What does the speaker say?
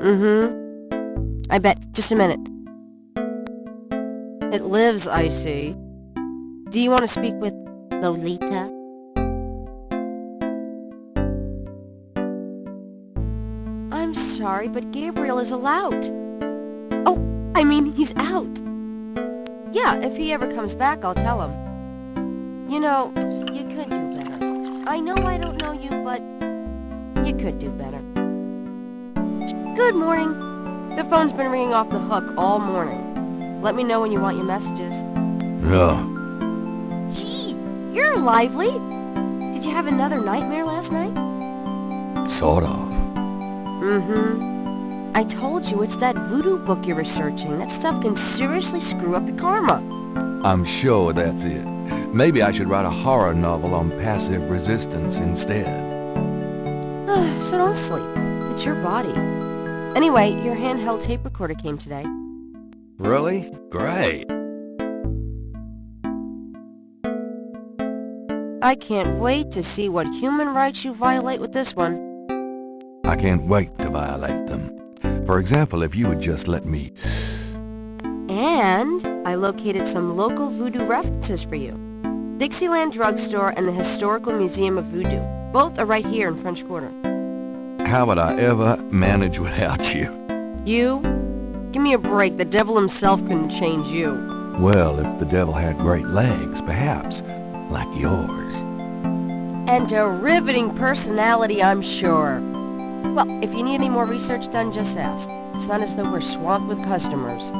Mm-hmm. I bet. Just a minute. It lives, I see. Do you want to speak with Lolita? I'm sorry, but Gabriel is allowed. Oh, I mean, he's out. Yeah, if he ever comes back, I'll tell him. You know, you could do better. I know I don't know you, but you could do better. Good morning. The phone's been ringing off the hook all morning. Let me know when you want your messages. Yeah. Gee, you're lively. Did you have another nightmare last night? Sort of. Mm-hmm. I told you it's that voodoo book you're researching. That stuff can seriously screw up your karma. I'm sure that's it. Maybe I should write a horror novel on passive resistance instead. so don't sleep. It's your body. Anyway, your handheld tape recorder came today. Really? Great. I can't wait to see what human rights you violate with this one. I can't wait to violate them. For example, if you would just let me... And I located some local voodoo references for you. Dixieland Drugstore and the Historical Museum of Voodoo. Both are right here in French Quarter. How would I ever manage without you? You? Give me a break. The devil himself couldn't change you. Well, if the devil had great legs, perhaps. Like yours. And a riveting personality, I'm sure. Well, if you need any more research done, just ask. It's not as though we're swamped with customers.